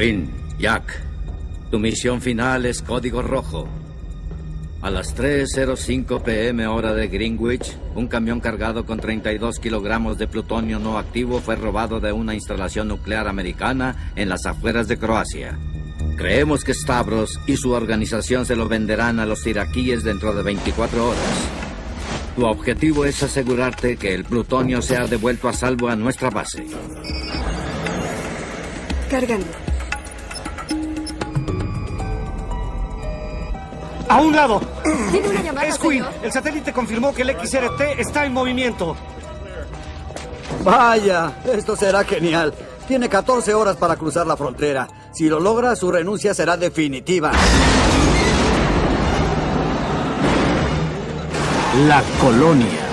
Win, Jack, tu misión final es código rojo. A las 3.05 pm hora de Greenwich, un camión cargado con 32 kilogramos de plutonio no activo fue robado de una instalación nuclear americana en las afueras de Croacia. Creemos que Stavros y su organización se lo venderán a los iraquíes dentro de 24 horas. Tu objetivo es asegurarte que el plutonio sea devuelto a salvo a nuestra base. Cargando. ¡A un lado! Tiene una llamada, Es Quinn. señor. El satélite confirmó que el XRT está en movimiento. Vaya, esto será genial. Tiene 14 horas para cruzar la frontera. Si lo logra, su renuncia será definitiva. La colonia.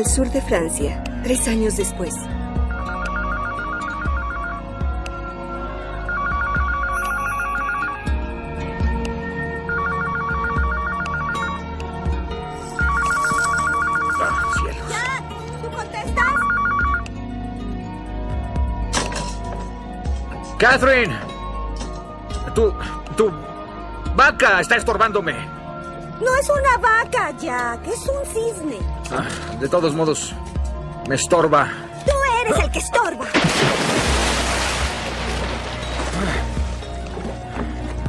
Al sur de Francia, tres años después. Ah. Catherine. Tu, tu vaca está estorbándome. No es una vaca, Jack. Es un cisne. Ah, de todos modos, me estorba. Tú eres el que estorba.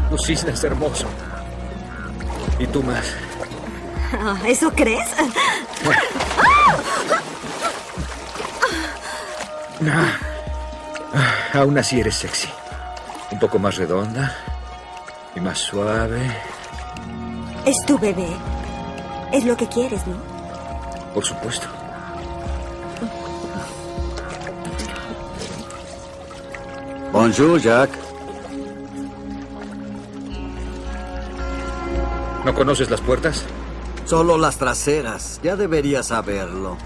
Tu cisne es hermoso. Y tú más. Ah, ¿Eso crees? Ah, ah, aún así eres sexy. Un poco más redonda y más suave. Es tu bebé. Es lo que quieres, ¿no? Por supuesto. Bonjour, Jack. ¿No conoces las puertas? Solo las traseras. Ya deberías saberlo.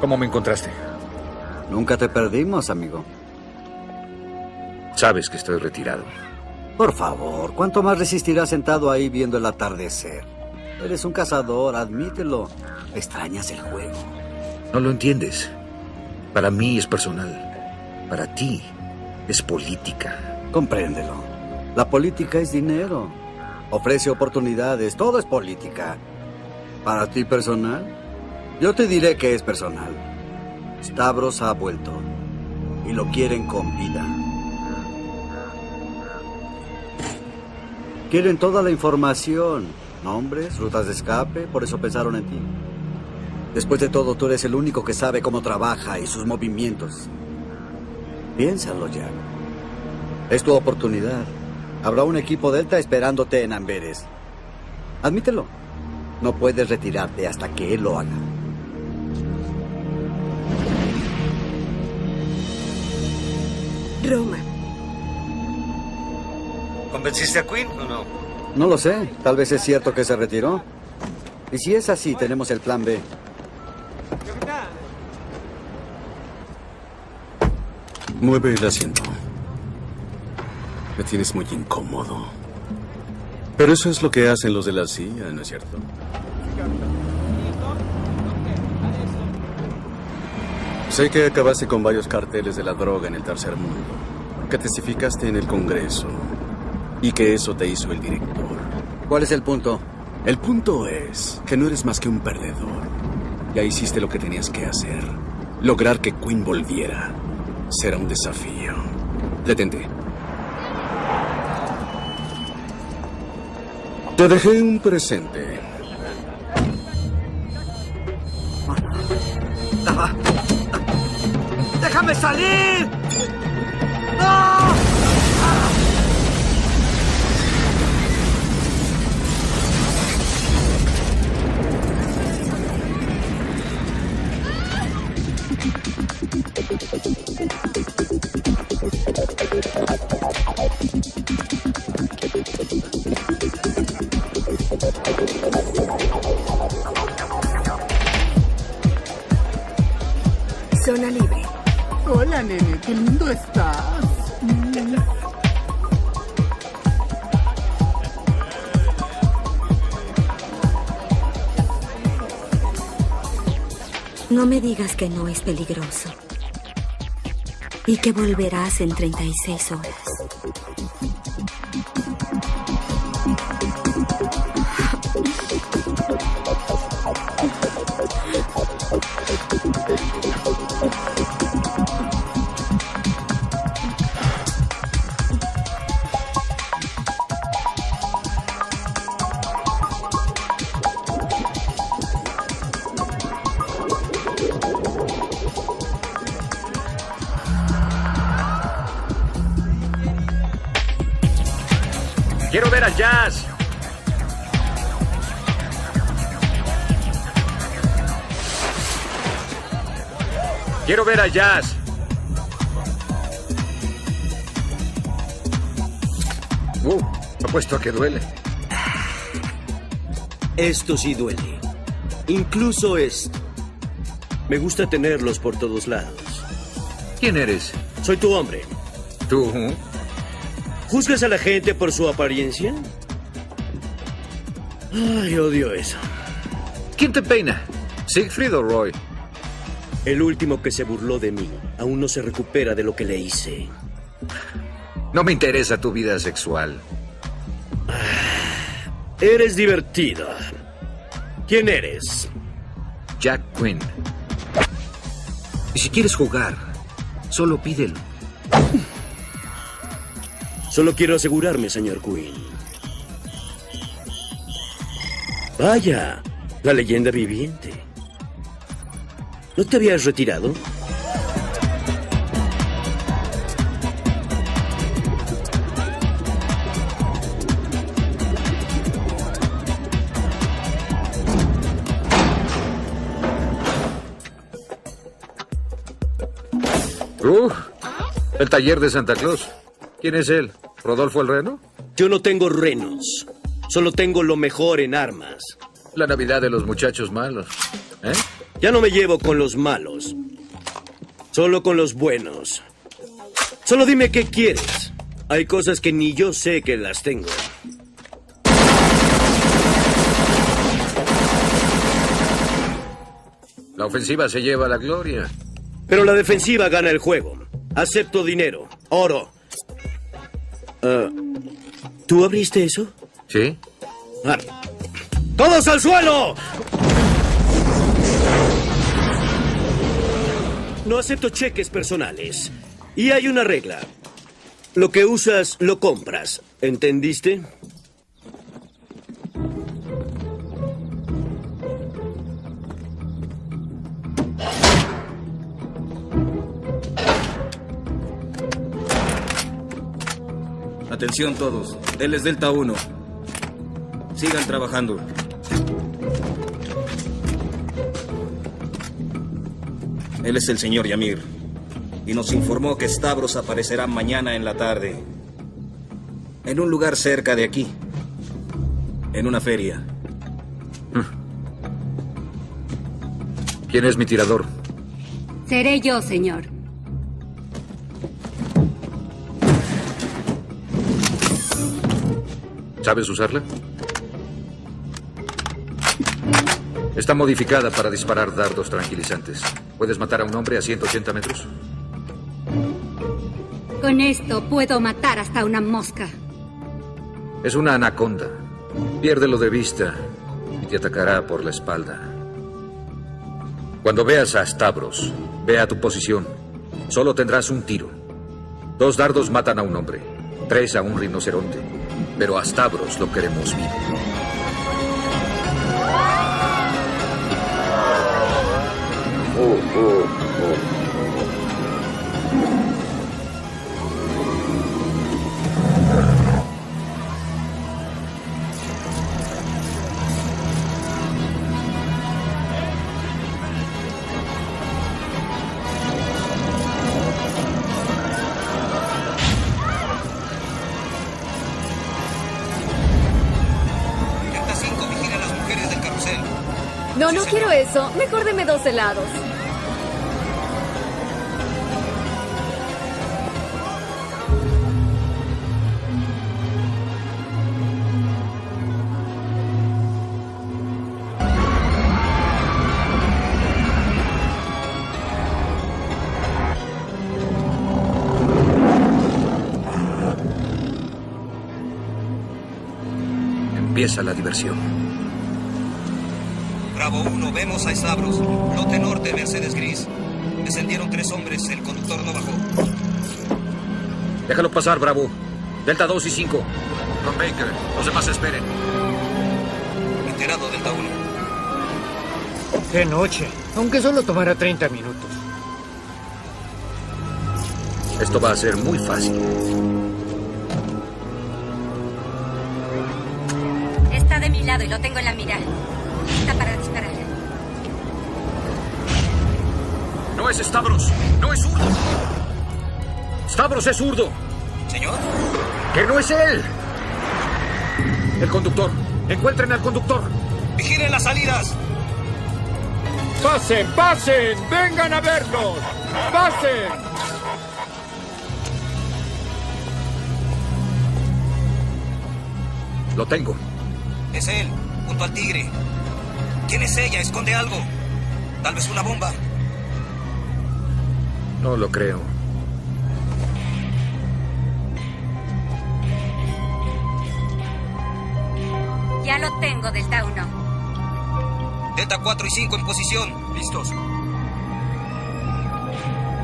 ¿Cómo me encontraste? Nunca te perdimos, amigo. Sabes que estoy retirado. Por favor, ¿cuánto más resistirás sentado ahí viendo el atardecer? Eres un cazador, admítelo. Extrañas el juego. No lo entiendes. Para mí es personal. Para ti es política. Compréndelo. La política es dinero. Ofrece oportunidades. Todo es política. ¿Para ti personal? Yo te diré que es personal. Stavros ha vuelto. Y lo quieren con vida. Quieren toda la información. Nombres, rutas de escape. Por eso pensaron en ti. Después de todo, tú eres el único que sabe cómo trabaja y sus movimientos. Piénsalo, Jack. Es tu oportunidad. Habrá un equipo Delta esperándote en Amberes. Admítelo. No puedes retirarte hasta que él lo haga. Roma. ¿Convenciste a Quinn o no? No lo sé. Tal vez es cierto que se retiró. Y si es así, tenemos el plan B. Mueve el asiento. Me tienes muy incómodo. Pero eso es lo que hacen los de la CIA, ¿no es cierto? Sé que acabaste con varios carteles de la droga en el tercer mundo, que testificaste en el Congreso y que eso te hizo el director. ¿Cuál es el punto? El punto es que no eres más que un perdedor. Ya hiciste lo que tenías que hacer. Lograr que Quinn volviera será un desafío. Detente. Te dejé un presente. ¡Déjame salir! Zona libre. Hola, nene, qué lindo estás. No me digas que no es peligroso. Y que volverás en 36 horas. Jazz. Uh, apuesto a que duele. Esto sí duele. Incluso esto. Me gusta tenerlos por todos lados. ¿Quién eres? Soy tu hombre. ¿Tú? ¿Juzgas a la gente por su apariencia? Ay, odio eso. ¿Quién te peina? ¿Siegfried o Roy? El último que se burló de mí aún no se recupera de lo que le hice. No me interesa tu vida sexual. Eres divertida. ¿Quién eres? Jack Quinn. Y si quieres jugar, solo pídelo. Solo quiero asegurarme, señor Quinn. Vaya, la leyenda viviente. ¿No te habías retirado? Uh, el taller de Santa Claus. ¿Quién es él? ¿Rodolfo el Reno? Yo no tengo renos. Solo tengo lo mejor en armas. La Navidad de los muchachos malos. ¿Eh? Ya no me llevo con los malos. Solo con los buenos. Solo dime qué quieres. Hay cosas que ni yo sé que las tengo. La ofensiva se lleva la gloria. Pero la defensiva gana el juego. Acepto dinero. oro. Ah, ¿Tú abriste eso? ¿Sí? Ah. ¡Todos al suelo! No acepto cheques personales. Y hay una regla. Lo que usas, lo compras. ¿Entendiste? Atención todos. Él es Delta 1. Sigan trabajando. Él es el señor Yamir. Y nos informó que Stavros aparecerá mañana en la tarde. En un lugar cerca de aquí. En una feria. ¿Quién es mi tirador? Seré yo, señor. ¿Sabes usarla? Está modificada para disparar dardos tranquilizantes. ¿Puedes matar a un hombre a 180 metros? Con esto puedo matar hasta una mosca. Es una anaconda. Piérdelo de vista y te atacará por la espalda. Cuando veas a Stavros, ve a tu posición. Solo tendrás un tiro. Dos dardos matan a un hombre, tres a un rinoceronte. Pero a Stavros lo queremos vivo. No, no quiero eso. Mejor deme dos helados. Empieza la diversión. Bravo 1, vemos a Stavros. Lote norte, Mercedes Gris. Descendieron tres hombres, el conductor no bajó. Déjalo pasar, Bravo. Delta 2 y 5. Con Baker. Los demás esperen. Enterado, Delta 1. ¡Qué noche! Aunque solo tomara 30 minutos. Esto va a ser muy fácil. Y lo tengo en la mira. Está para disparar. No es Stavros. No es zurdo. Stavros es zurdo. ¿Señor? ¡Que no es él! El conductor. Encuentren al conductor. ¡Vigilen las salidas! ¡Pasen, pasen! ¡Vengan a vernos! ¡Pasen! Lo tengo. Es él, al tigre. ¿Quién es ella? Esconde algo. Tal vez una bomba. No lo creo. Ya lo tengo, Delta 1. Delta 4 y 5 en posición. Listos.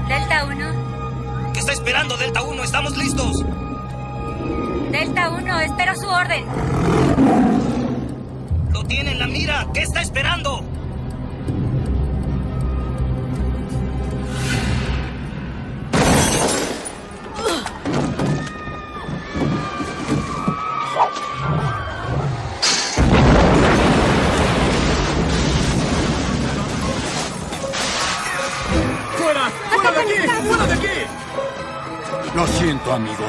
Delta 1. ¿Qué está esperando, Delta 1? Estamos listos. Delta 1, espero su orden. ¿Qué está esperando? ¡Fuera! ¡Fuera de aquí! ¡Fuera de aquí! Lo siento, amigo.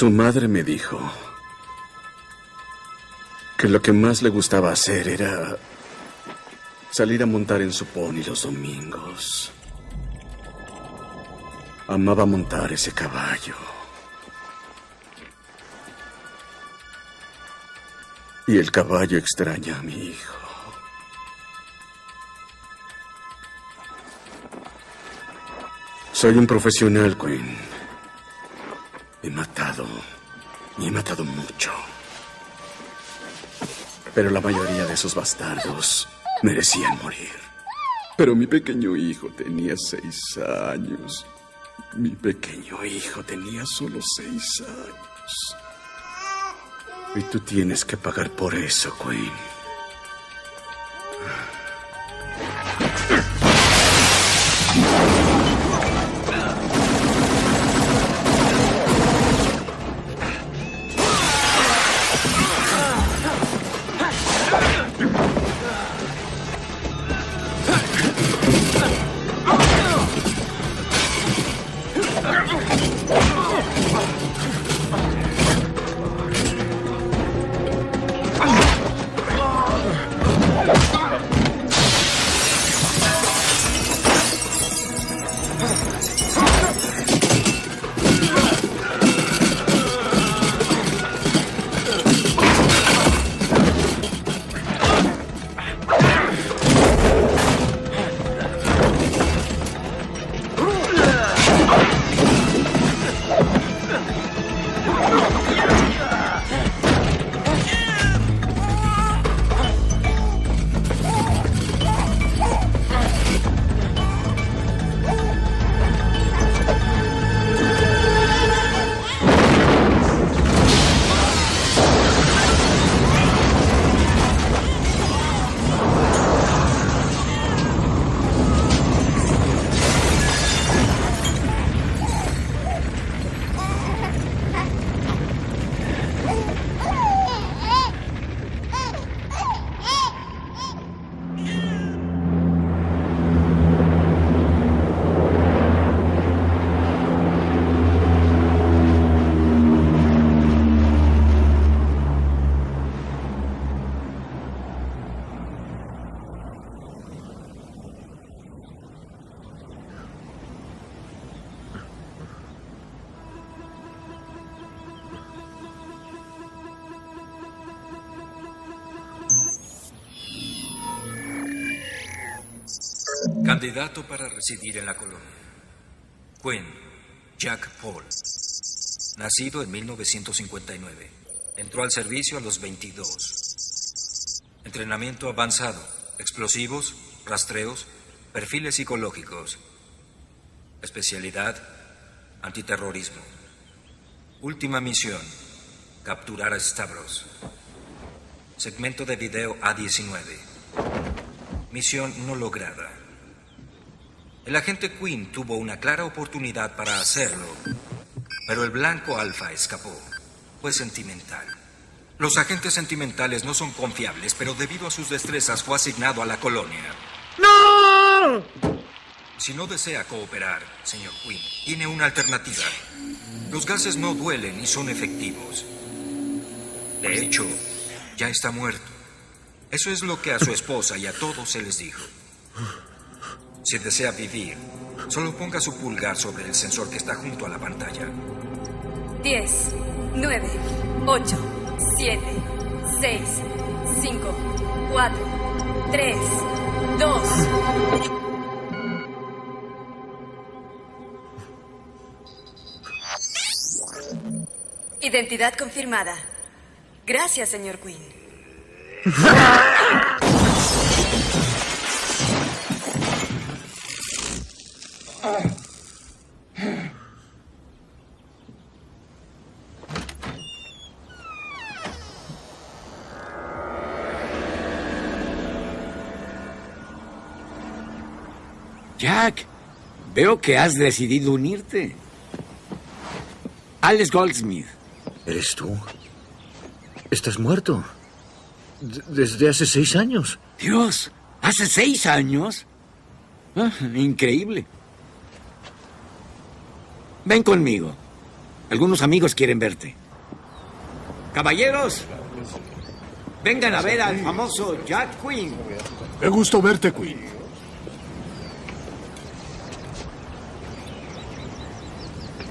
Su madre me dijo que lo que más le gustaba hacer era salir a montar en su pony los domingos. Amaba montar ese caballo. Y el caballo extraña a mi hijo. Soy un profesional, Queen. He matado. Y he matado mucho. Pero la mayoría de esos bastardos merecían morir. Pero mi pequeño hijo tenía seis años. Mi pequeño hijo tenía solo seis años. Y tú tienes que pagar por eso, Queen. Candidato para residir en la colonia. Quinn, Jack Paul. Nacido en 1959. Entró al servicio a los 22. Entrenamiento avanzado. Explosivos, rastreos, perfiles psicológicos. Especialidad, antiterrorismo. Última misión, capturar a Stavros. Segmento de video A19. Misión no lograda. El agente Quinn tuvo una clara oportunidad para hacerlo, pero el blanco alfa escapó. Fue sentimental. Los agentes sentimentales no son confiables, pero debido a sus destrezas fue asignado a la colonia. ¡No! Si no desea cooperar, señor Quinn, tiene una alternativa. Los gases no duelen y son efectivos. De hecho, ya está muerto. Eso es lo que a su esposa y a todos se les dijo. Si desea vivir, solo ponga su pulgar sobre el sensor que está junto a la pantalla. 10, 9, 8, 7, 6, 5, 4, 3, 2. Identidad confirmada. Gracias, señor Quinn. Jack, veo que has decidido unirte. Alex Goldsmith. ¿Eres tú? Estás muerto. D- desde hace seis años. Dios, ¿hace seis años? Ah, increíble. Ven conmigo. Algunos amigos quieren verte. Caballeros, vengan a ver al famoso Jack Quinn. Qué gusto verte, Quinn.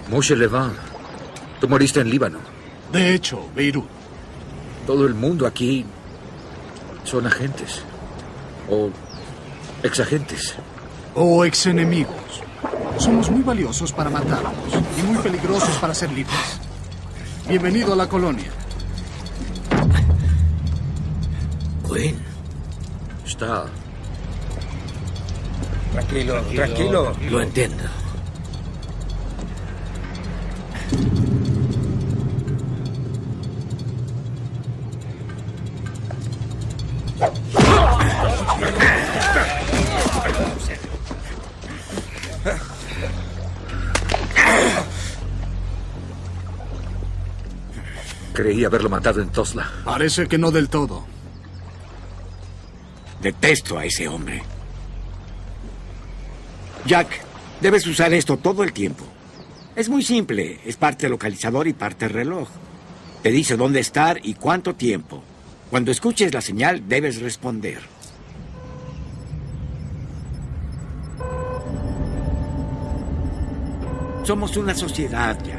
Moshe Levan, tú moriste en Líbano. De hecho, Beirut. Todo el mundo aquí son agentes. O exagentes. O exenemigos. Somos muy valiosos para matarlos y muy peligrosos para ser libres. Bienvenido a la colonia. Quinn. Está. Tranquilo, tranquilo. Lo entiendo. Creí haberlo matado en Tosla. Parece que no del todo. Detesto a ese hombre. Jack, debes usar esto todo el tiempo. Es muy simple. Es parte localizador y parte reloj. Te dice dónde estar y cuánto tiempo. Cuando escuches la señal, debes responder. Somos una sociedad, Jack.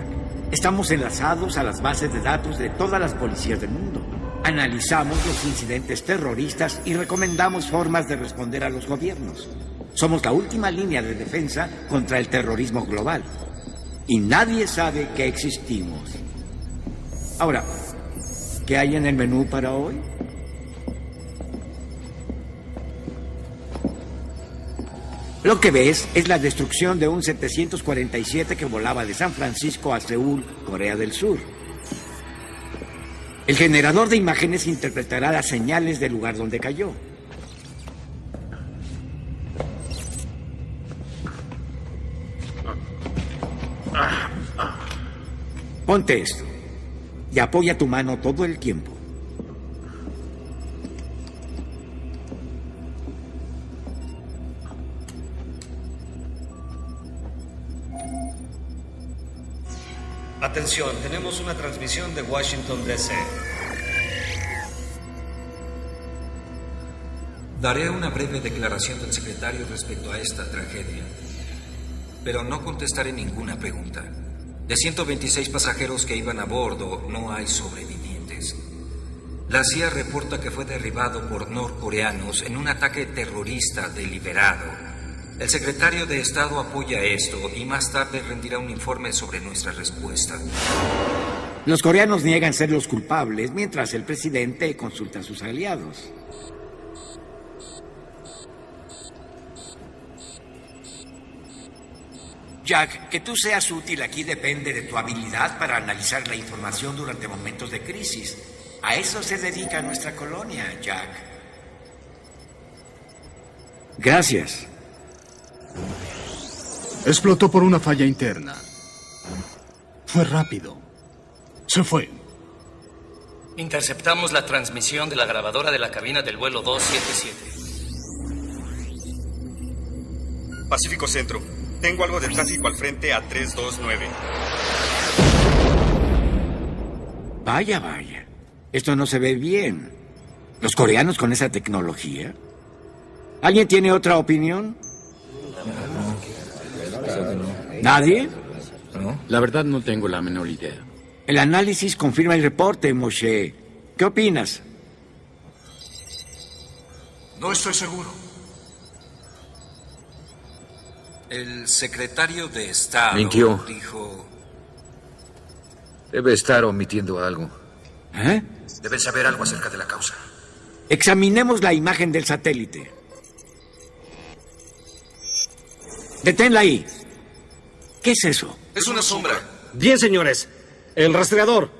Estamos enlazados a las bases de datos de todas las policías del mundo. Analizamos los incidentes terroristas y recomendamos formas de responder a los gobiernos. Somos la última línea de defensa contra el terrorismo global. Y nadie sabe que existimos. Ahora, ¿qué hay en el menú para hoy? Lo que ves es la destrucción de un 747 que volaba de San Francisco a Seúl, Corea del Sur. El generador de imágenes interpretará las señales del lugar donde cayó. Ponte esto y apoya tu mano todo el tiempo. Atención, tenemos una transmisión de Washington, D.C. Daré una breve declaración del secretario respecto a esta tragedia, pero no contestaré ninguna pregunta. De 126 pasajeros que iban a bordo, no hay sobrevivientes. La CIA reporta que fue derribado por norcoreanos en un ataque terrorista deliberado. El secretario de Estado apoya esto y más tarde rendirá un informe sobre nuestra respuesta. Los coreanos niegan ser los culpables, mientras el presidente consulta a sus aliados. Jack, que tú seas útil aquí depende de tu habilidad para analizar la información durante momentos de crisis. A eso se dedica nuestra colonia, Jack. Gracias. Explotó por una falla interna. Fue rápido. Se fue. Interceptamos la transmisión de la grabadora de la cabina del vuelo 277. Pacífico Centro. Tengo algo de tráfico al frente a 329. Vaya, vaya. Esto no se ve bien. ¿Los coreanos con esa tecnología? ¿Alguien tiene otra opinión? ¿Nadie? La verdad no tengo la menor idea. El análisis confirma el reporte, Moshe. ¿Qué opinas? No estoy seguro. El secretario de Estado Mintió. dijo... Debe estar omitiendo algo. ¿Eh? Deben saber algo acerca de la causa. Examinemos la imagen del satélite. Deténla ahí. ¿Qué es eso? Es una sombra. Bien, señores. El rastreador.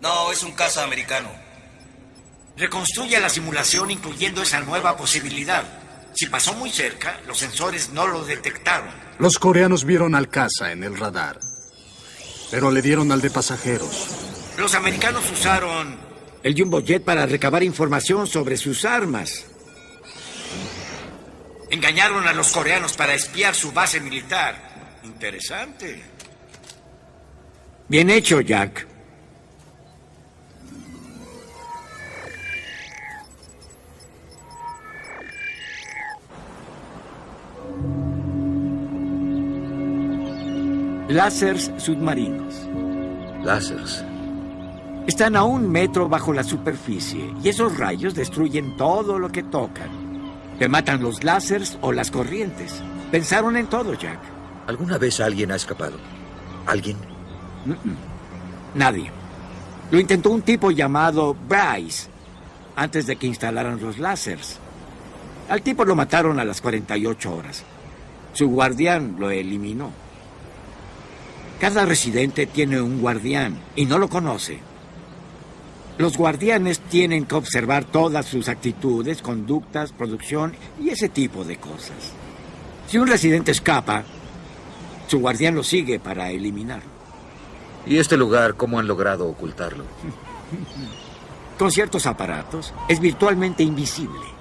No, es un caza americano. Reconstruye la simulación incluyendo esa nueva posibilidad. Si pasó muy cerca, los sensores no lo detectaron. Los coreanos vieron al caza en el radar. Pero le dieron al de pasajeros. Los americanos usaron el Jumbo Jet para recabar información sobre sus armas. Engañaron a los coreanos para espiar su base militar. Interesante. Bien hecho, Jack. Láseres submarinos. Láseres. Están a un metro bajo la superficie y esos rayos destruyen todo lo que tocan. Te matan los láseres o las corrientes. Pensaron en todo, Jack. ¿Alguna vez alguien ha escapado? ¿Alguien? Nadie. Lo intentó un tipo llamado Bryce antes de que instalaran los láseres. Al tipo lo mataron a las 48 horas. Su guardián lo eliminó. Cada residente tiene un guardián y no lo conoce. Los guardianes tienen que observar todas sus actitudes, conductas, producción y ese tipo de cosas. Si un residente escapa, su guardián lo sigue para eliminarlo. ¿Y este lugar cómo han logrado ocultarlo? Con ciertos aparatos, es virtualmente invisible.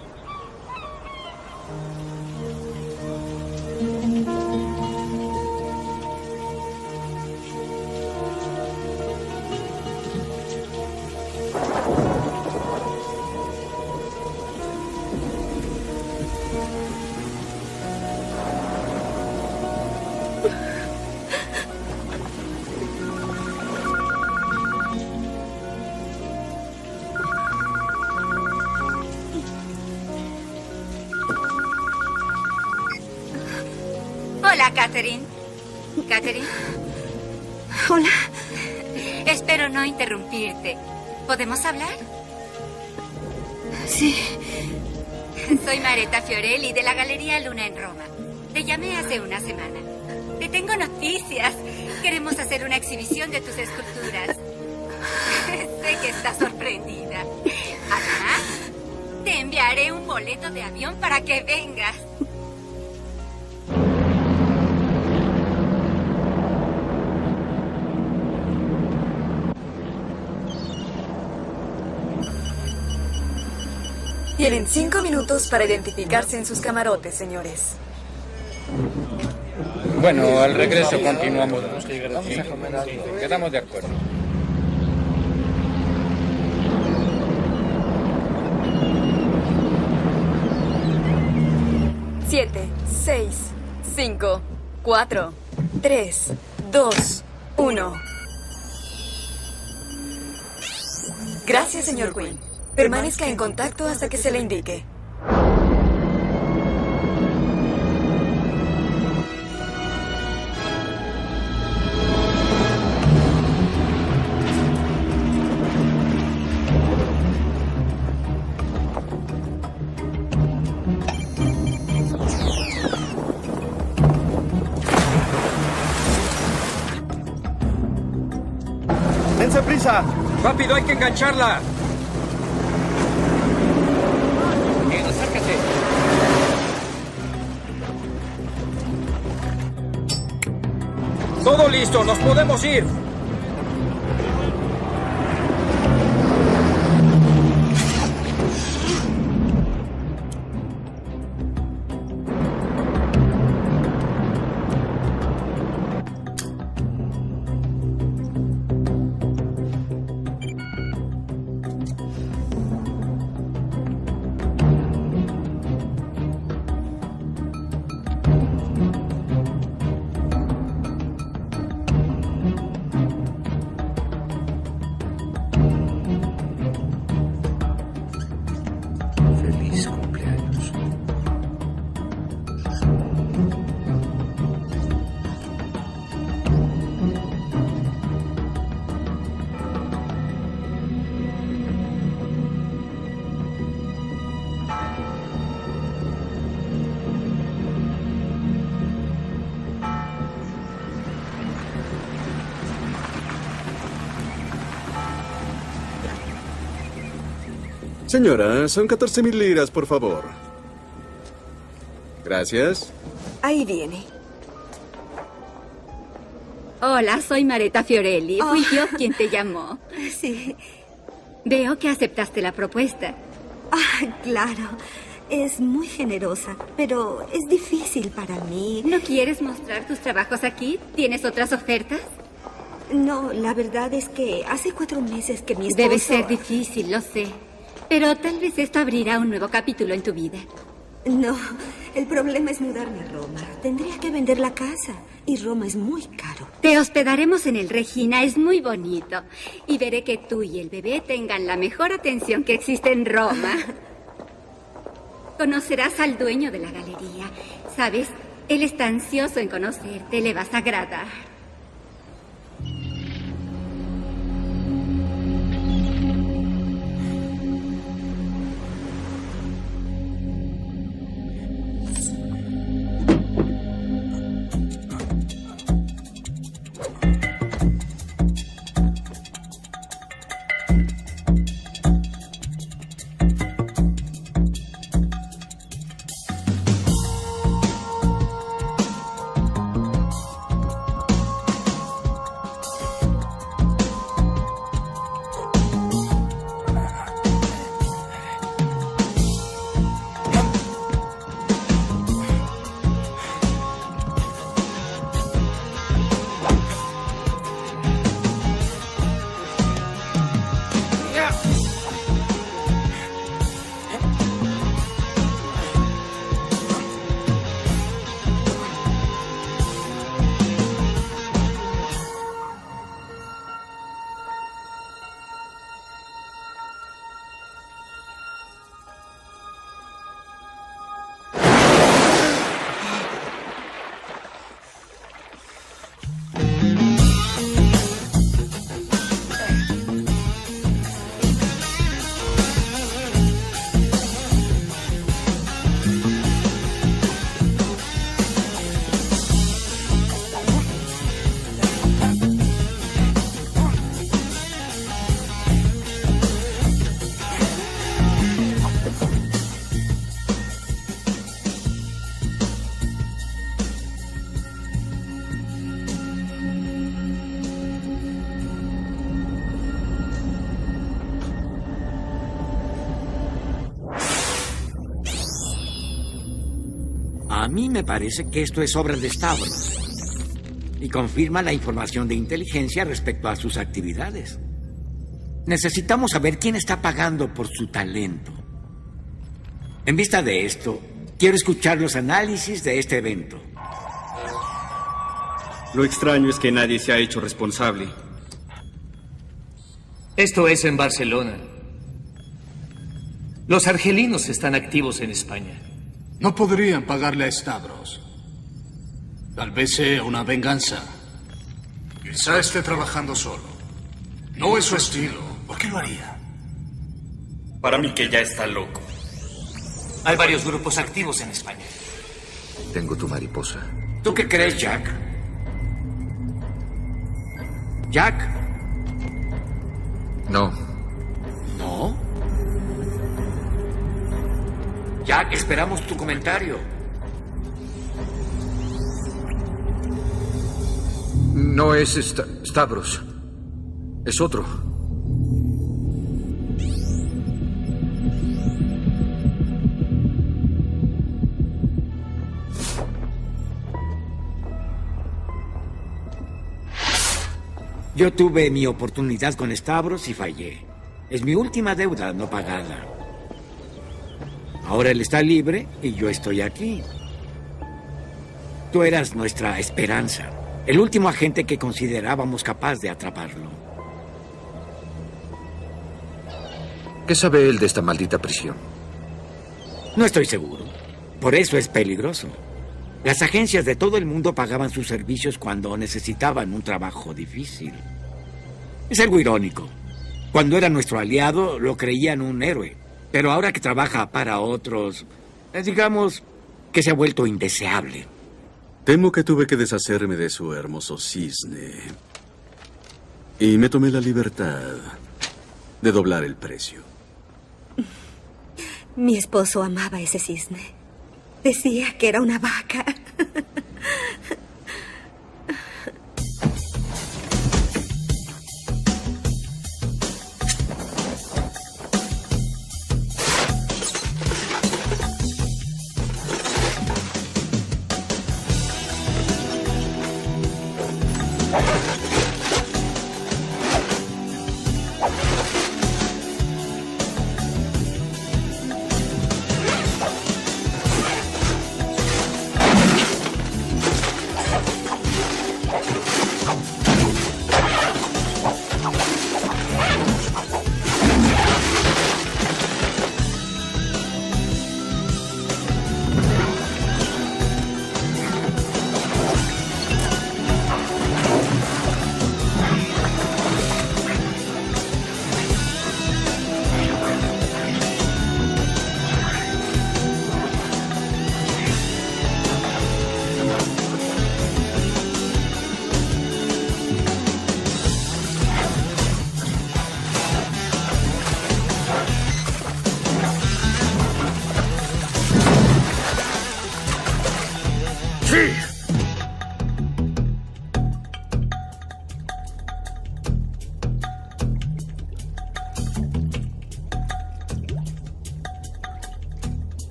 ¿Podemos hablar? Sí. Soy Mareta Fiorelli de la Galería Luna en Roma. Te llamé hace una semana. Te tengo noticias. Queremos hacer una exhibición de tus esculturas. sé que estás sorprendida. Además, te enviaré un boleto de avión para que vengas. Tienen cinco minutos para identificarse en sus camarotes, señores. Bueno, al regreso continuamos. Quedamos de acuerdo. Siete, seis, cinco, cuatro, tres, dos, uno. Gracias, señor Quinn. Permanezca en contacto hasta que se le indique. ¡Dense prisa! ¡Rápido, hay que engancharla! Listo, nos podemos ir. Señora, son 14 mil liras, por favor. Gracias. Ahí viene. Hola, soy Mareta Fiorelli. Fui Oh. yo quien te llamó. Sí. Veo que aceptaste la propuesta. Ah, claro. Es muy generosa, pero es difícil para mí. ¿No quieres mostrar tus trabajos aquí? ¿Tienes otras ofertas? No, la verdad es que hace cuatro meses que mi esposo... Debe ser difícil, lo sé. Pero tal vez esto abrirá un nuevo capítulo en tu vida. No, el problema es mudarme a Roma. Tendría que vender la casa. Y Roma es muy caro. Te hospedaremos en el Regina, es muy bonito. Y veré que tú y el bebé tengan la mejor atención que existe en Roma. Conocerás al dueño de la galería. ¿Sabes? Él está ansioso en conocerte, le vas a agradar. Mí me parece que esto es obra de Stavros. Y confirma la información de inteligencia respecto a sus actividades. Necesitamos saber quién está pagando por su talento. En vista de esto, quiero escuchar los análisis de este evento. Lo extraño es que nadie se ha hecho responsable. Esto es en Barcelona. Los argelinos están activos en España. No podrían pagarle a Stavros. Tal vez sea una venganza. Quizá esté trabajando solo. No es su estilo. ¿Por qué lo haría? Para mí que ya está loco. Hay varios grupos activos en España. Tengo tu mariposa. ¿Tú qué crees, Jack? Jack. No. ¿No? Jack, esperamos tu comentario. No es Sta- Stavros. Es otro. Yo tuve mi oportunidad con Stavros y fallé. Es mi última deuda no pagada. Ahora él está libre y yo estoy aquí. Tú eras nuestra esperanza, el último agente que considerábamos capaz de atraparlo. ¿Qué sabe él de esta maldita prisión? No estoy seguro. Por eso es peligroso. Las agencias de todo el mundo pagaban sus servicios cuando necesitaban un trabajo difícil. Es algo irónico. Cuando era nuestro aliado, lo creían un héroe. Pero ahora que trabaja para otros, digamos que se ha vuelto indeseable. Temo que tuve que deshacerme de su hermoso cisne. Y me tomé la libertad de doblar el precio. Mi esposo amaba ese cisne. Decía que era una vaca.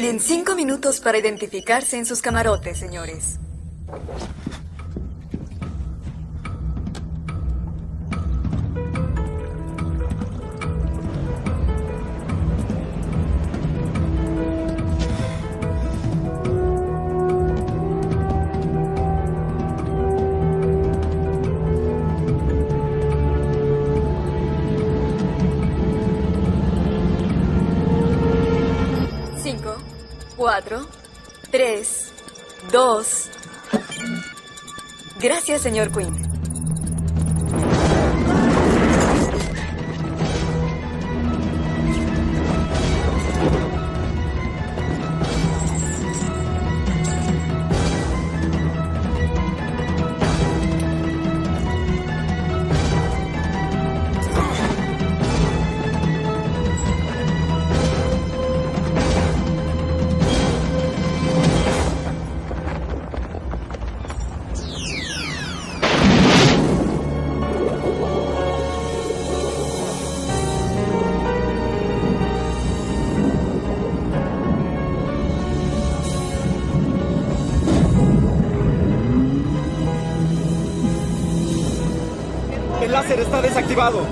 Tienen cinco minutos para identificarse en sus camarotes, señores. Señor Quinn. Láser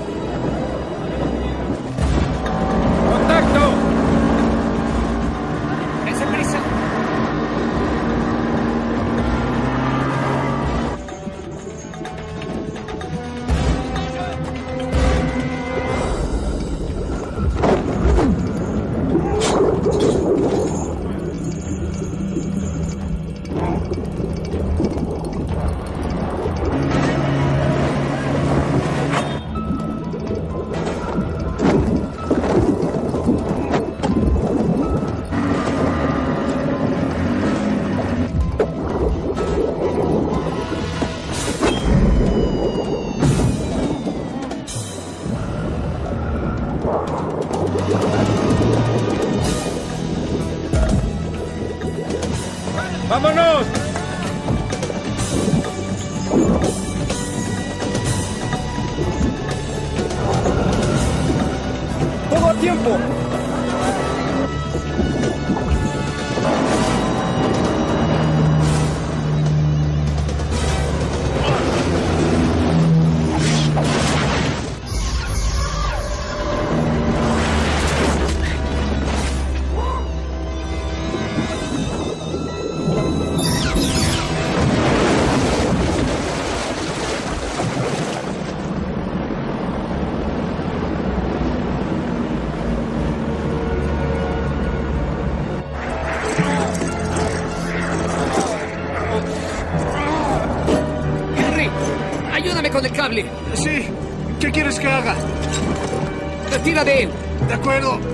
de él. De acuerdo.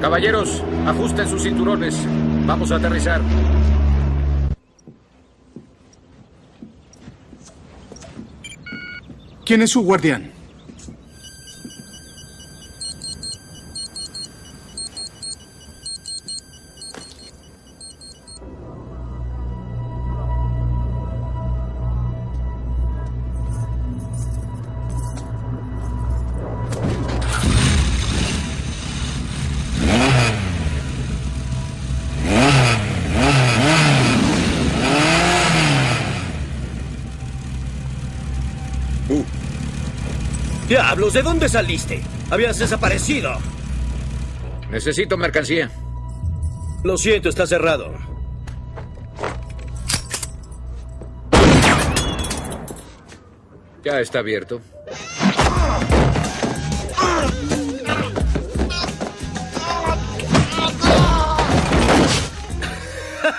Caballeros, ajusten sus cinturones. Vamos a aterrizar. ¿Quién es su guardián? ¿De dónde saliste? Habías desaparecido. Necesito mercancía. Lo siento, está cerrado. Ya está abierto.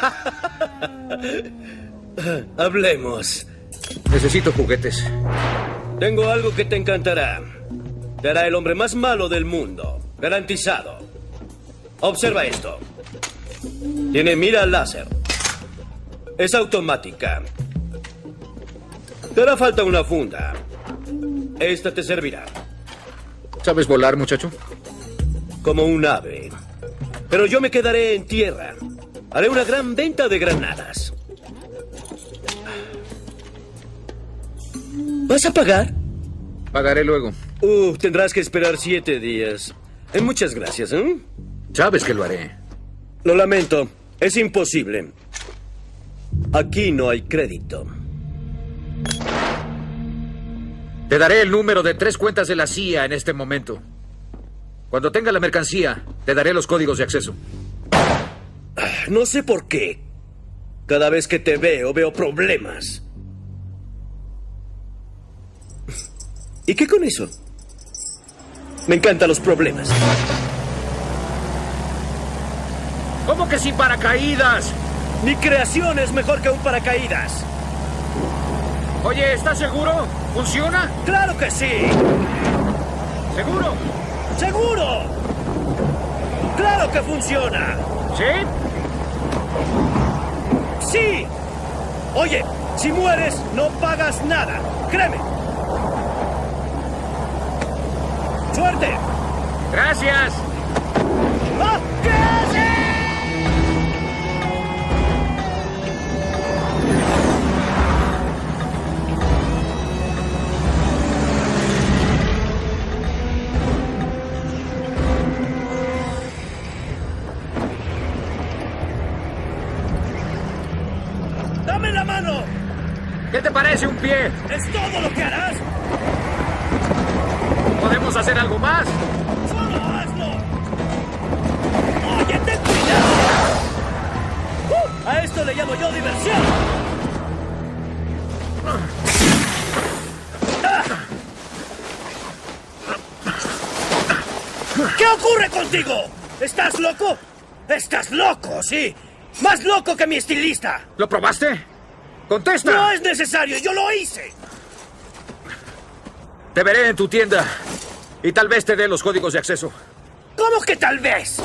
Hablemos. Necesito juguetes. Tengo algo que te encantará. Te hará el hombre más malo del mundo. Garantizado. Observa esto. Tiene mira láser. Es automática. Te hará falta una funda. Esta te servirá. ¿Sabes volar, muchacho? Como un ave. Pero yo me quedaré en tierra. Haré una gran venta de granadas. ¿Vas a pagar? Pagaré luego. Uh, tendrás que esperar siete días. Eh, muchas gracias, ¿eh? Sabes que lo haré. Lo lamento. Es imposible. Aquí no hay crédito. Te daré el número de tres cuentas de la CIA en este momento. Cuando tenga la mercancía, te daré los códigos de acceso. No sé por qué. Cada vez que te veo, veo problemas. ¿Y qué con eso? Me encantan los problemas. ¿Cómo que sin paracaídas? Mi creación es mejor que un paracaídas. Oye, ¿estás seguro? ¿Funciona? ¡Claro que sí! ¿Seguro? ¡Seguro! ¡Claro que funciona! ¿Sí? ¡Sí! Oye, si mueres, no pagas nada. Créeme. ¡Suerte! Gracias. ¡Ah! ¡Dame la mano! ¿Qué te parece un pie? ¿Es todo lo diversión. ¿Qué ocurre contigo? ¿Estás loco? ¡Estás loco, sí! ¡Más loco que mi estilista! ¿Lo probaste? ¡Contesta! ¡No es necesario! ¡Yo lo hice! Te veré en tu tienda. Y tal vez te dé los códigos de acceso. ¿Cómo que tal vez?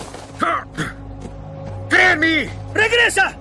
¡Cree en mí! ¡Regresa!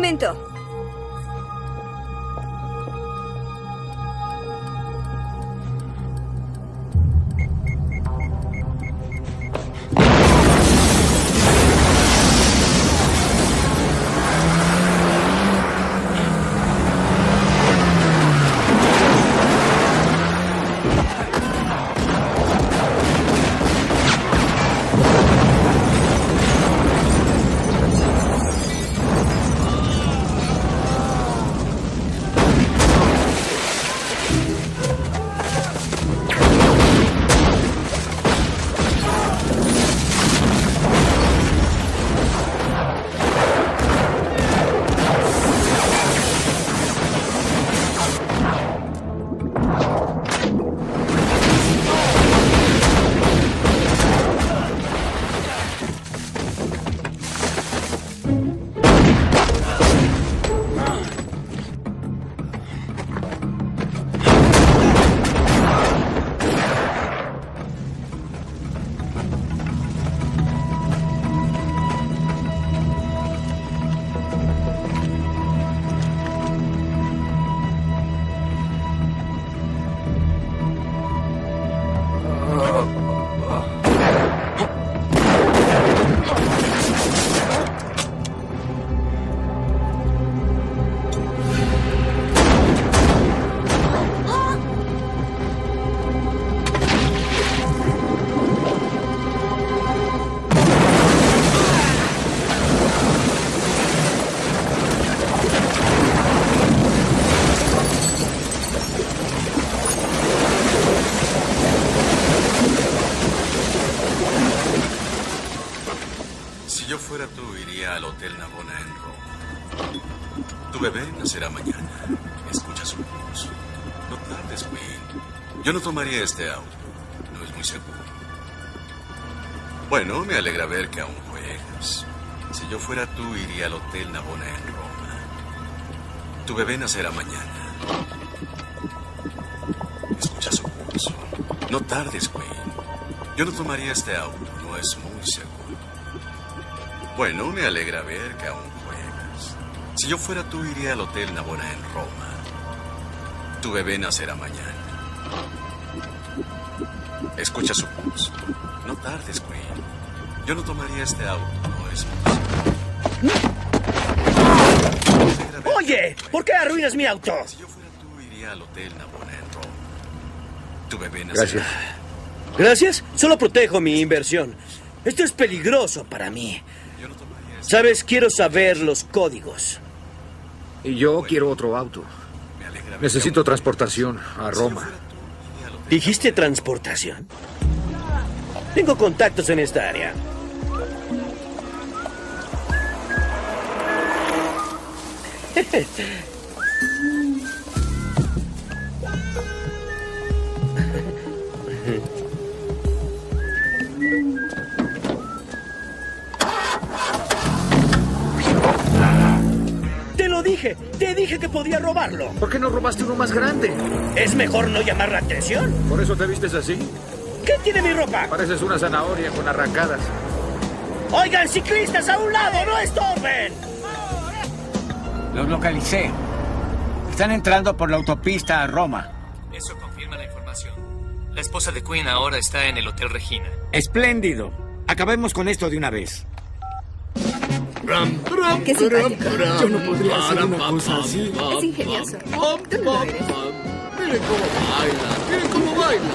Momento. Tomaría este auto. No es muy seguro. Bueno, me alegra ver que aún juegas. Si yo fuera tú, iría al Hotel Navona en Roma. Tu bebé nacerá mañana. Escucha su pulso. No tardes, Queen. Yo no tomaría este auto. No es muy seguro. Bueno, me alegra ver que aún juegas. Si yo fuera tú, iría al Hotel Navona en Roma. Tu bebé nacerá mañana. Escucha su pulso. No tardes, Queen. Yo no tomaría este auto. No es seguro. Oye, ¿por qué arruinas mi auto? Si yo fuera tú, iría al Hotel Navona en Roma. Tu bebé nacerá. Gracias. Gracias. Solo protejo mi inversión. Esto es peligroso para mí. Sabes, quiero saber los códigos. Y yo quiero otro auto. Necesito transportación a Roma. ¿Dijiste transportación? Tengo contactos en esta área. Dije, te dije que podía robarlo. ¿Por qué no robaste uno más grande? Es mejor no llamar la atención. ¿Por eso te vistes así? ¿Qué tiene mi ropa? Pareces una zanahoria con arrancadas. Oigan, ciclistas, a un lado, no estorben. Los localicé. Están entrando por la autopista a Roma. Eso confirma la información. La esposa de Queen ahora está en el Hotel Regina. Espléndido. Acabemos con esto de una vez. Qué simpático. Yo no podría hacer una cosa así. Es ingenioso. Tú no lo eres. Miren cómo baila, miren cómo baila.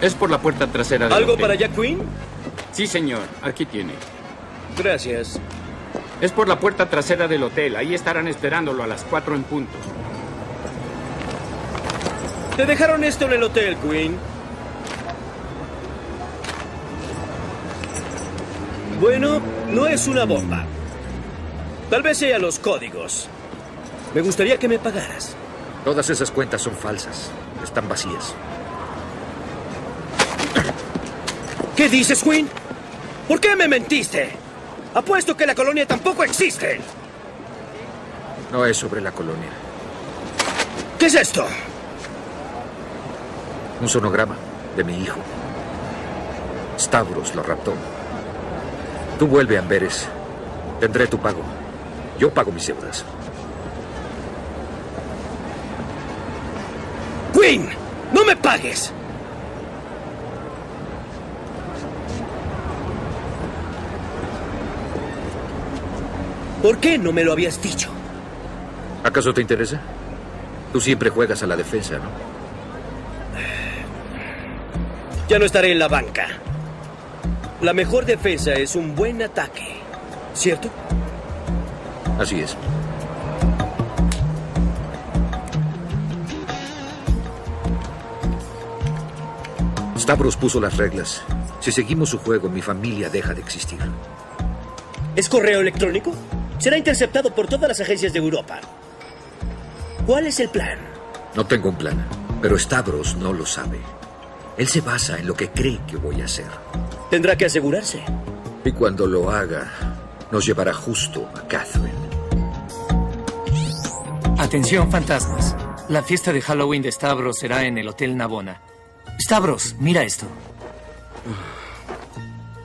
Es por la puerta trasera del ¿Algo hotel. para Jack Queen? Sí, señor. Aquí tiene. Gracias. Es por la puerta trasera del hotel. Ahí estarán esperándolo a las cuatro en punto. Te dejaron esto en el hotel, Queen. Bueno, no es una bomba. Tal vez sea los códigos. Me gustaría que me pagaras. Todas esas cuentas son falsas. Están vacías. ¿Qué dices, Queen? ¿Por qué me mentiste? Apuesto que la colonia tampoco existe. No es sobre la colonia. ¿Qué es esto? Un sonograma de mi hijo. Stavros lo raptó. Tú vuelve a Amberes. Tendré tu pago. Yo pago mis deudas. Queen, no me pagues. ¿Por qué no me lo habías dicho? ¿Acaso te interesa? Tú siempre juegas a la defensa, ¿no? Ya no estaré en la banca. La mejor defensa es un buen ataque, ¿cierto? Así es. Stavros puso las reglas. Si seguimos su juego, mi familia deja de existir. ¿Es correo electrónico? Será interceptado por todas las agencias de Europa. ¿Cuál es el plan? No tengo un plan, pero Stavros no lo sabe. Él se basa en lo que cree que voy a hacer. Tendrá que asegurarse. Y cuando lo haga, nos llevará justo a Catherine. Atención, fantasmas. La fiesta de Halloween de Stavros será en el Hotel Navona. Stavros, mira esto.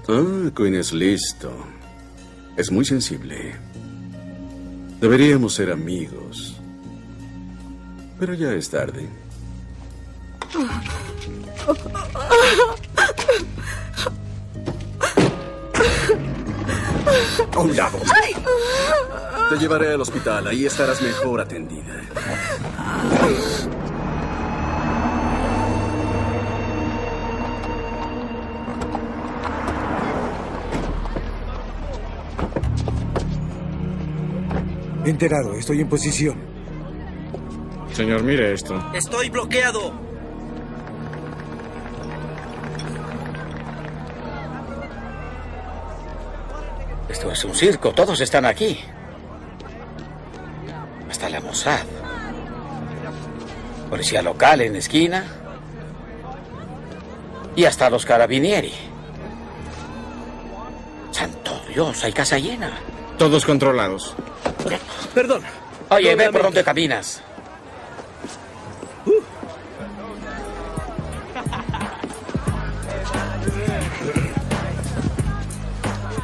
Ah, Queen es listo. Es muy sensible. Deberíamos ser amigos. Pero ya es tarde. A un lado. Te llevaré al hospital. Ahí estarás mejor atendida. Enterado, estoy en posición. Señor, mire esto. Estoy bloqueado. Esto es un circo, todos están aquí. Hasta la Mossad. Policía local en esquina. Y hasta los carabinieri. Santo Dios, hay casa llena. Todos controlados. Perdón. Oye, ve por dónde caminas.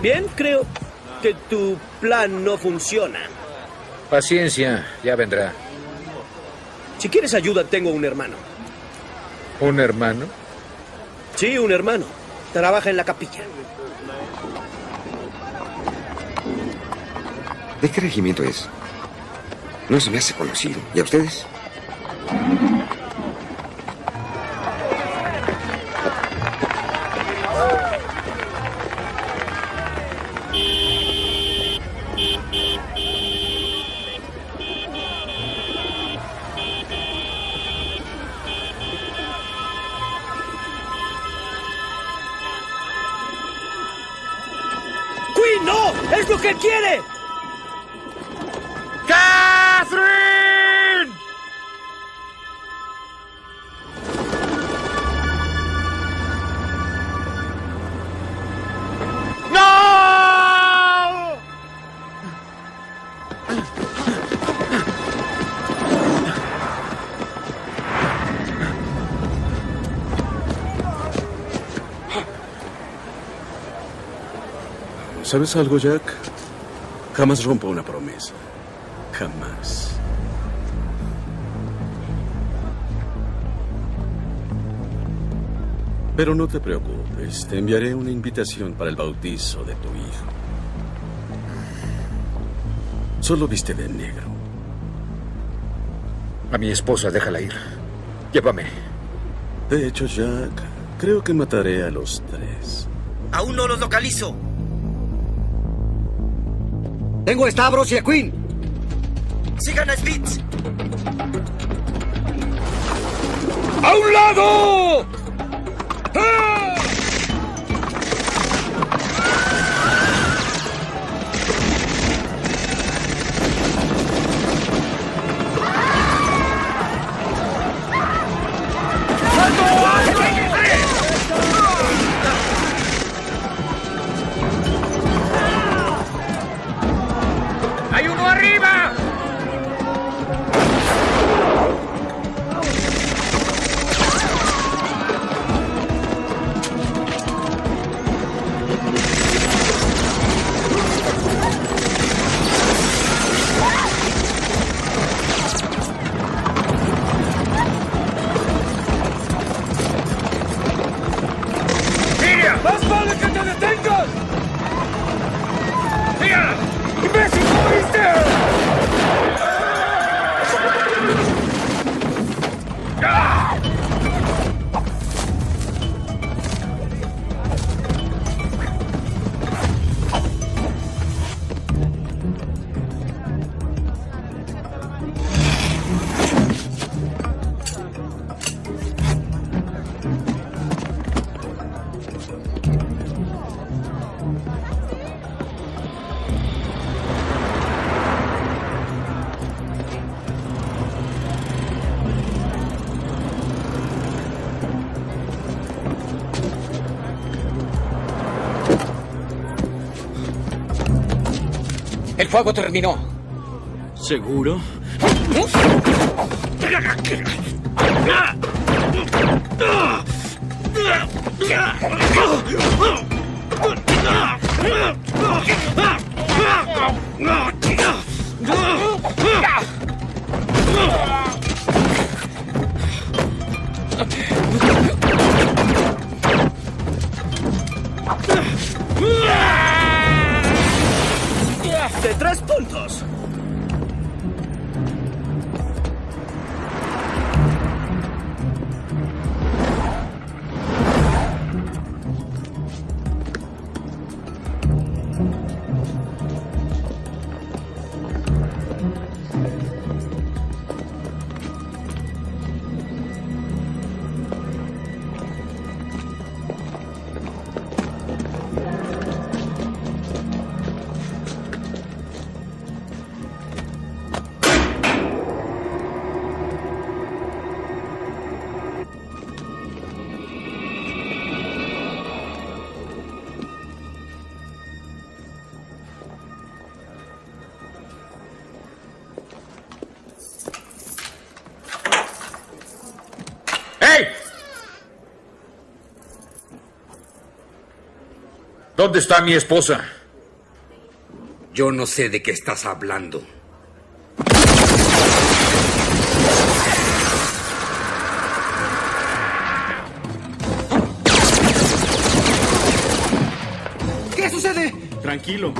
Bien, creo que tu plan no funciona. Paciencia, ya vendrá. Si quieres ayuda, tengo un hermano. ¿Un hermano? Sí, un hermano. Trabaja en la capilla. ¿De qué regimiento es? No se me hace conocido. ¿Y a ustedes? ¿Sabes algo, Jack? Jamás rompo una promesa. Jamás. Pero no te preocupes, te enviaré una invitación para el bautizo de tu hijo. Solo viste de negro. A mi esposa, déjala ir. Llévame. De hecho, Jack, creo que mataré a los tres. Aún no los localizo. Tengo a Stavros y a Queen. Sigan a Spitz. ¡A un lado! Fuego terminó. ¿Seguro? ¿Dónde está mi esposa? Yo no sé de qué estás hablando. ¿Qué sucede? Tranquilo.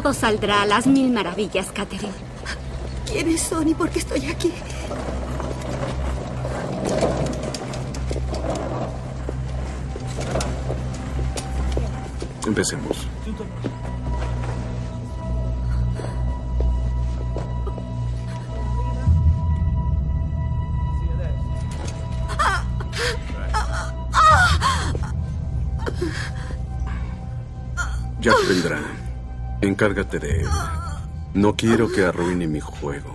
Todo saldrá a las mil maravillas, Catherine. ¿Quiénes son y por qué estoy aquí? Empecemos. Encárgate de él. No quiero que arruine mi juego.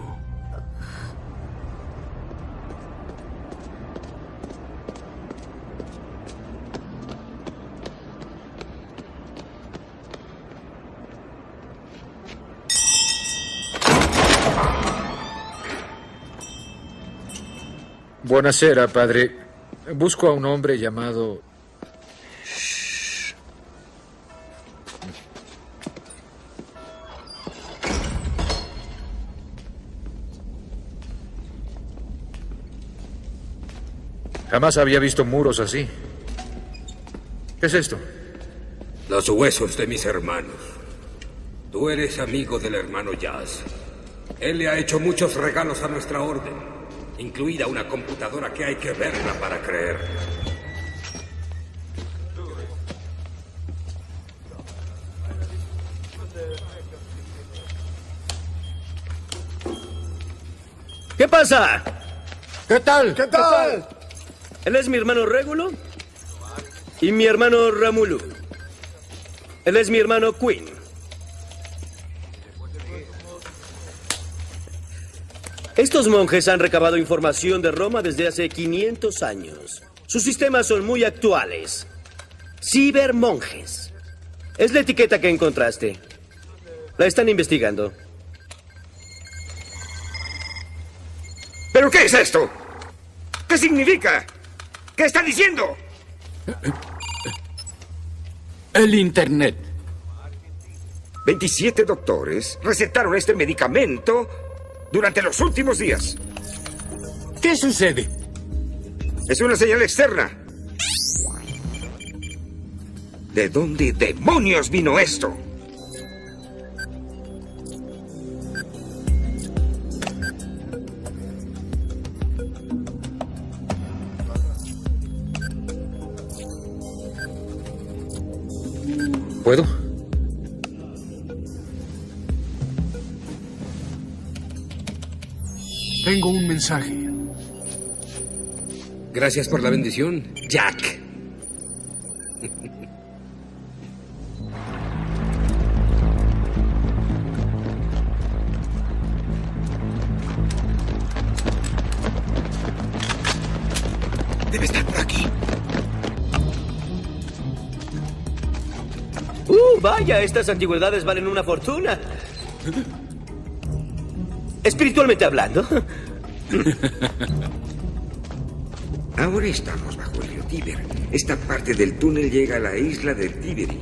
Buenasera, padre. Busco a un hombre llamado... Jamás había visto muros así. ¿Qué es esto? Los huesos de mis hermanos. Tú eres amigo del hermano Jazz. Él le ha hecho muchos regalos a nuestra orden, incluida una computadora que hay que verla para creer. ¿Qué pasa? ¿Qué tal? ¿Qué tal? Él es mi hermano Régulo y mi hermano Ramulu. Él es mi hermano Quinn. Estos monjes han recabado información de Roma desde hace 500 años. Sus sistemas son muy actuales. Cibermonjes. Es la etiqueta que encontraste. La están investigando. ¿Pero qué es esto? ¿Qué significa? ¿Qué está diciendo? El Internet. 27 doctores recetaron este medicamento durante los últimos días. ¿Qué sucede? Es una señal externa. ¿De dónde demonios vino esto? ¿Puedo? Tengo un mensaje. Gracias por la bendición, Jack. Estas antigüedades valen una fortuna. Espiritualmente hablando. Ahora estamos bajo el río Tíber. Esta parte del túnel llega a la isla del Tiberi.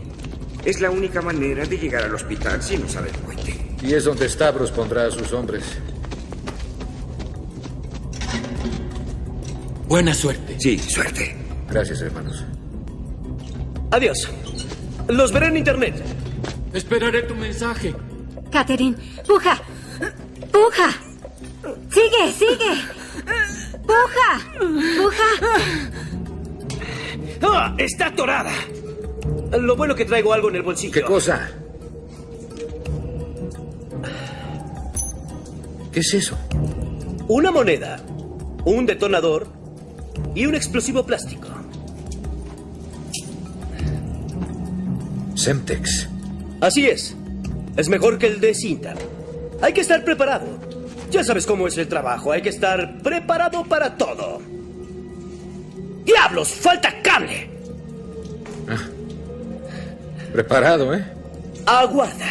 Es la única manera de llegar al hospital si no sale el puente. Y es donde Stavros pondrá a sus hombres. Buena suerte. Sí, suerte. Gracias, hermanos. Adiós. Los veré en internet. Esperaré tu mensaje. Catherine, puja. Puja. Sigue, sigue. Puja. Puja. ¡Ah! ¡Está atorada! Lo bueno que traigo algo en el bolsillo. ¿Qué cosa? ¿Qué es eso? Una moneda, un detonador y un explosivo plástico. Semtex. Así es. Es mejor que el de cinta. Hay que estar preparado. Ya sabes cómo es el trabajo. Hay que estar preparado para todo. ¡Diablos! ¡Falta cable! Preparado, ¿eh? Aguarda.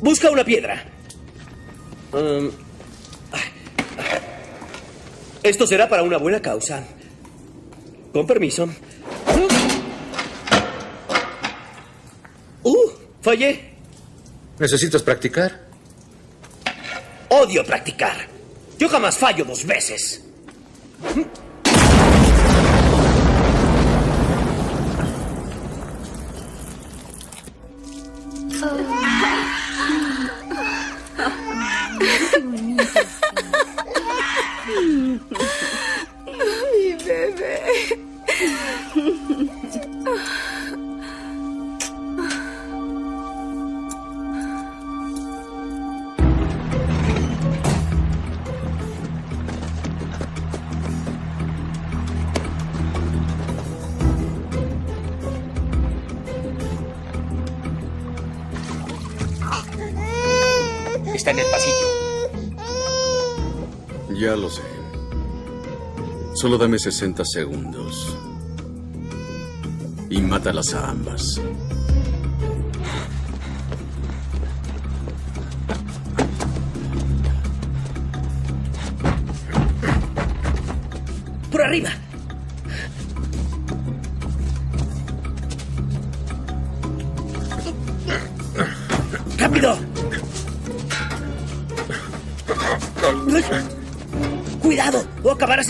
Busca una piedra. Um, esto será para una buena causa. Con permiso. Fallé. ¿Necesitas practicar? Odio practicar. Yo jamás fallo dos veces. Mi bebé. Está en el pasillo. Ya lo sé. Solo dame 60 segundos. Y mátalas a ambas.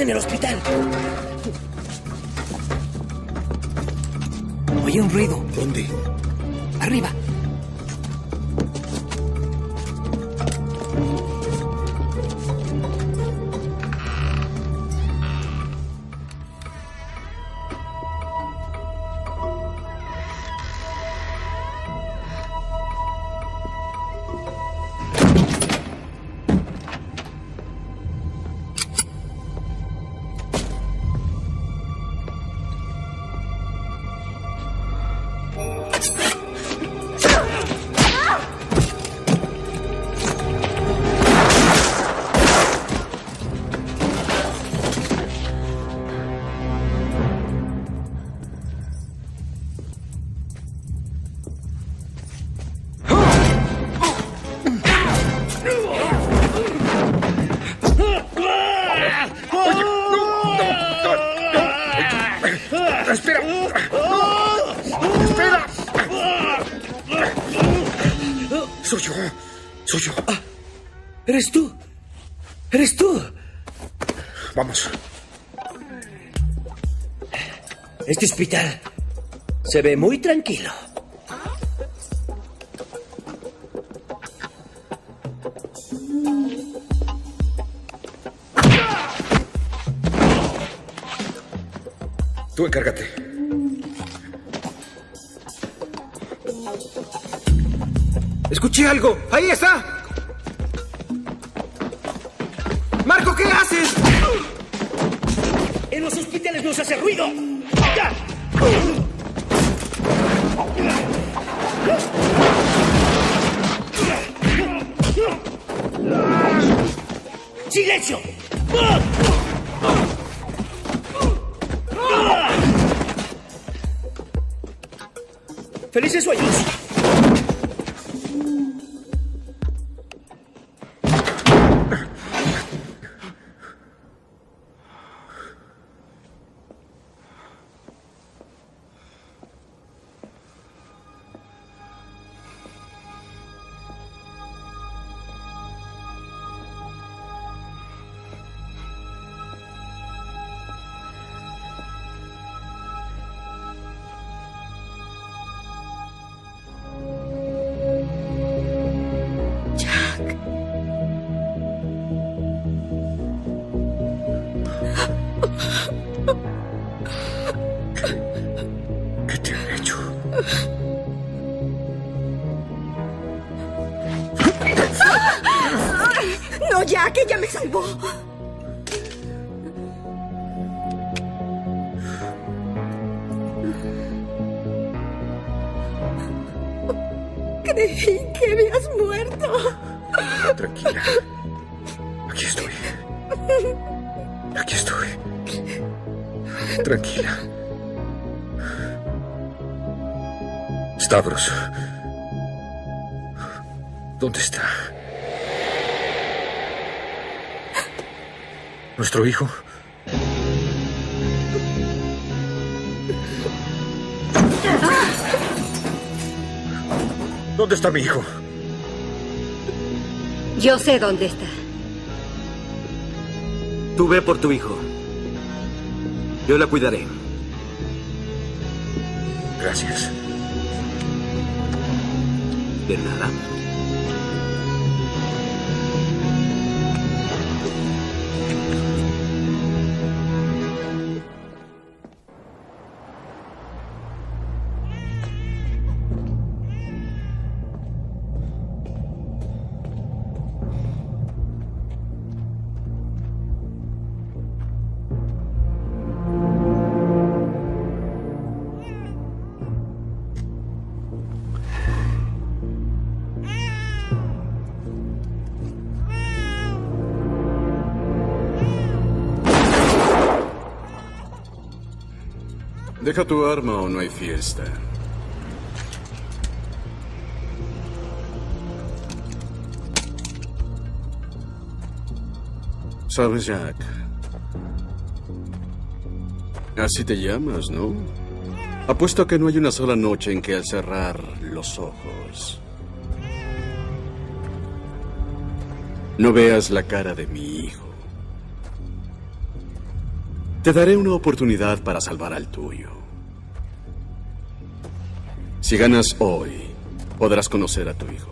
En el hospital. Oye un ruido. ¿Dónde? Arriba. Se ve muy tranquilo. Creí que habías muerto. Tranquila. Aquí estoy. Aquí estoy. Tranquila. Stavros. ¿Nuestro hijo? ¿Dónde está mi hijo? Yo sé dónde está. Tú ve por tu hijo. Yo la cuidaré. Gracias. De nada. Deja tu arma o no hay fiesta. Sabes, Jack. Así te llamas, ¿no? Apuesto a que no hay una sola noche en que al cerrar los ojos no veas la cara de mi hijo. Te daré una oportunidad para salvar al tuyo. Si ganas hoy, podrás conocer a tu hijo.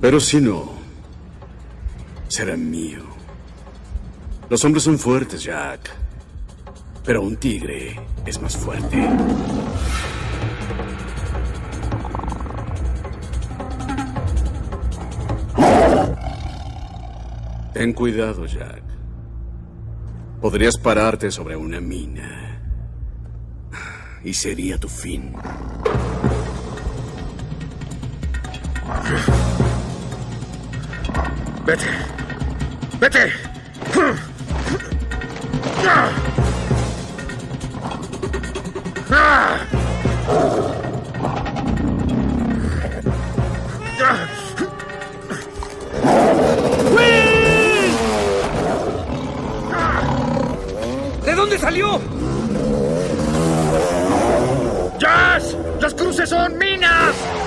Pero si no, será mío. Los hombres son fuertes, Jack. Pero un tigre es más fuerte. Ten cuidado, Jack. Podrías pararte sobre una mina. Y sería tu fin. Vete. Vete. dónde salió? ¡Jazz! ¡Las cruces son minas!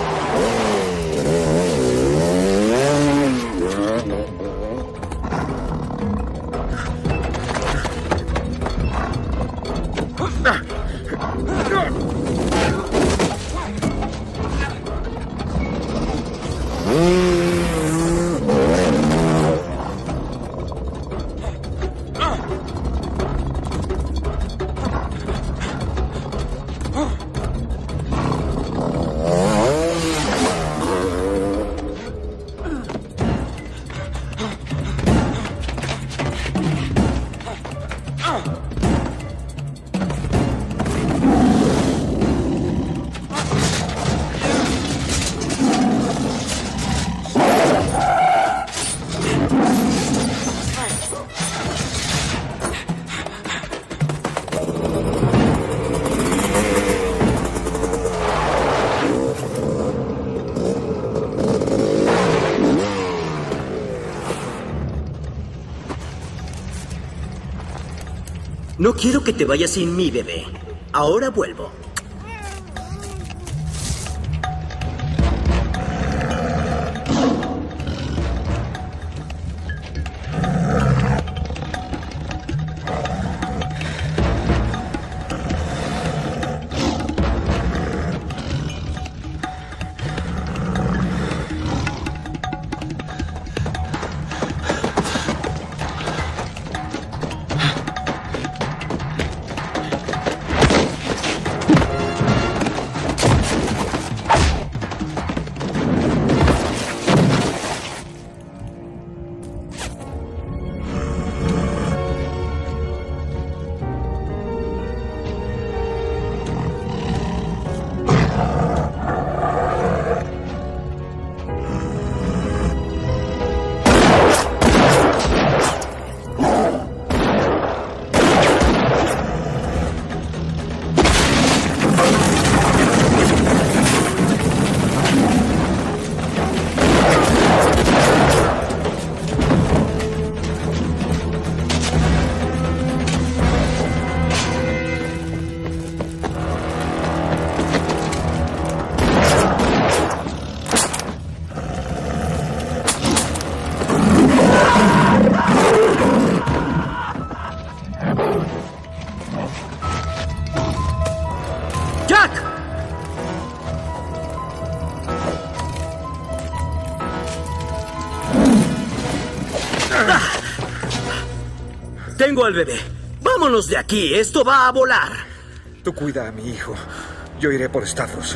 No quiero que te vayas sin mí, bebé. Ahora vuelvo. Al bebé. Vámonos de aquí. Esto va a volar. Tú cuida a mi hijo. Yo iré por Stavros.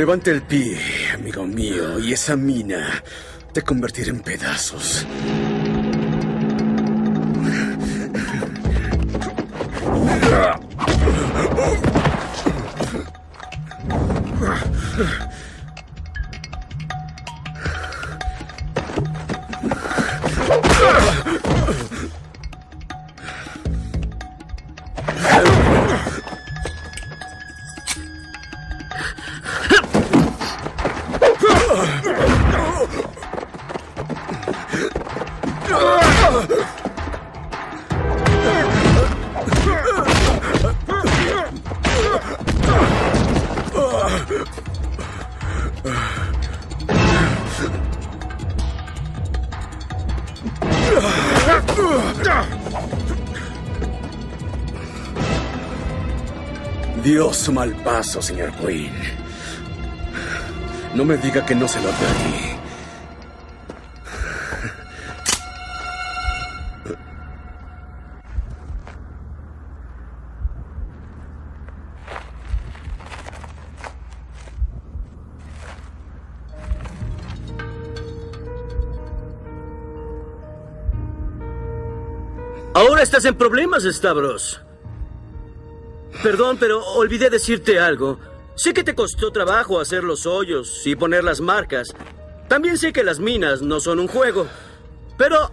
Levante el pie, amigo mío, y esa mina te convertirá en pedazos. Dios mal paso, señor Quinn. No me diga que no se lo advertí. Ahora estás en problemas, Stavros. Perdón, pero olvidé decirte algo. Sé que te costó trabajo hacer los hoyos y poner las marcas. También sé que las minas no son un juego. Pero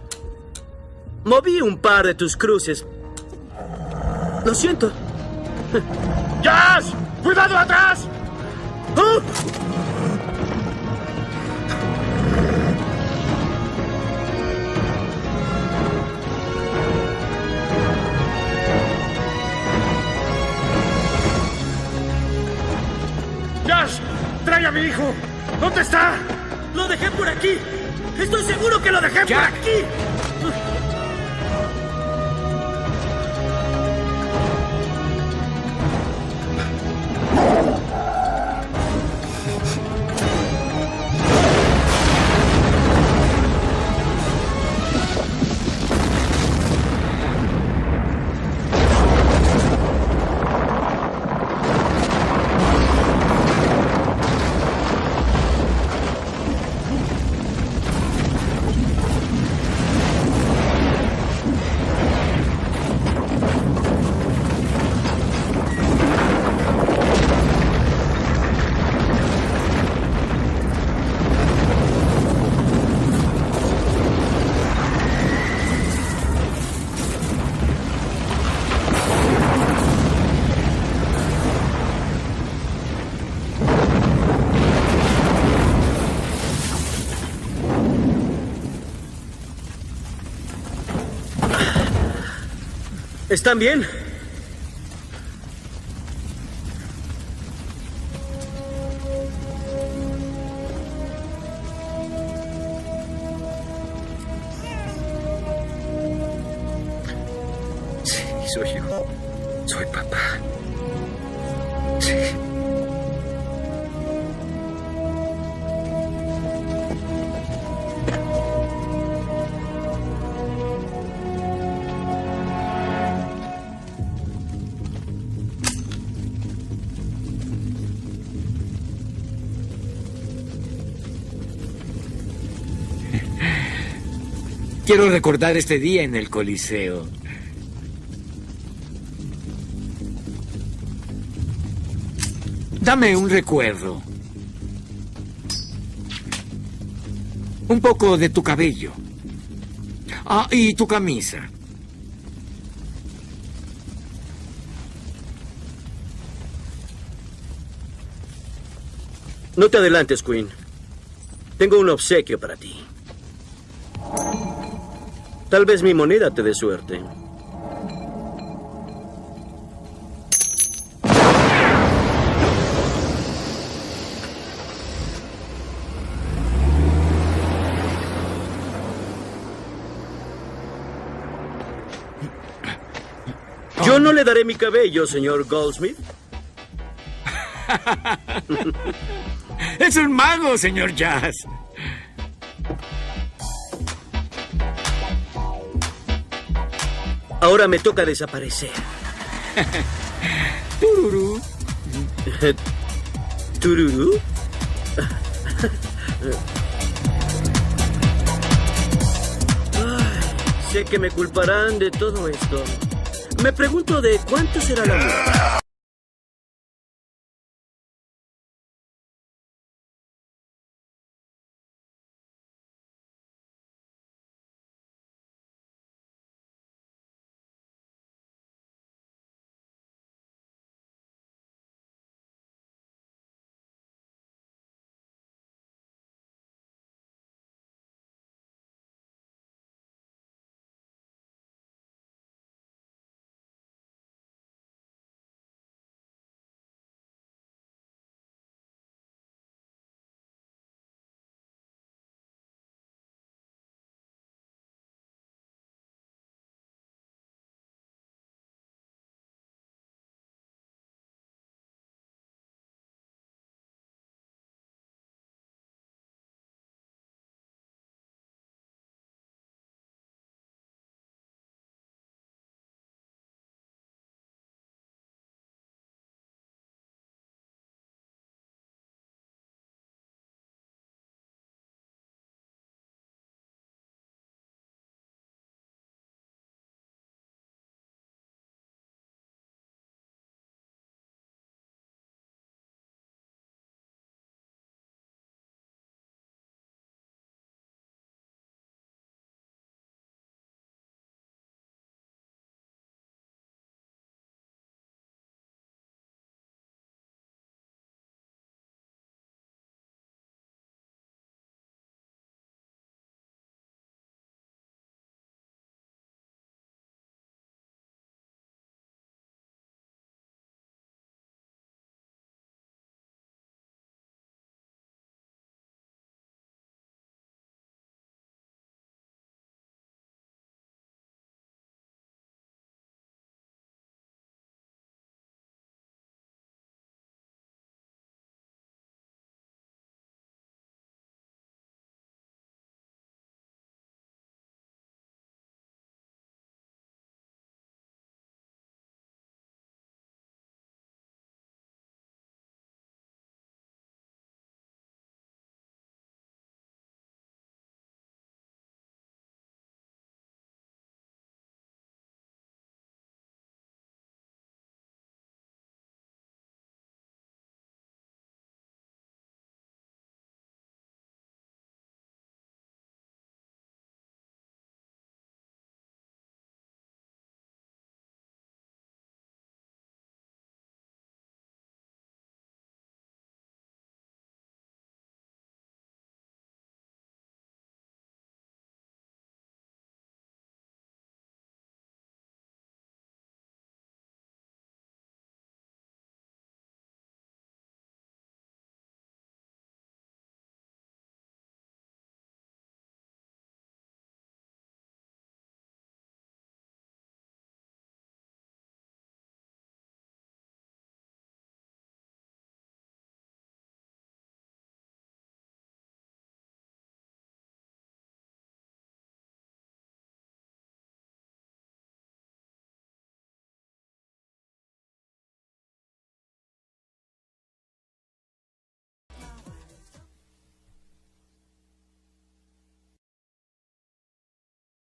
moví un par de tus cruces. Lo siento. ¡Jazz! ¡Cuidado atrás! Aquí! ¡Estoy seguro que lo dejé por aquí! ¿Están bien? Quiero recordar este día en el Coliseo. Dame un recuerdo. Un poco de tu cabello. Ah, y tu camisa. No te adelantes, Queen. Tengo un obsequio para ti. Tal vez mi moneda te dé suerte. Yo no le daré mi cabello, señor Goldsmith. Es un mago, señor Jazz. Ahora me toca desaparecer. Tururú. ¿Tururú? Ay, sé que me culparán de todo esto. Me pregunto de cuánto será la multa.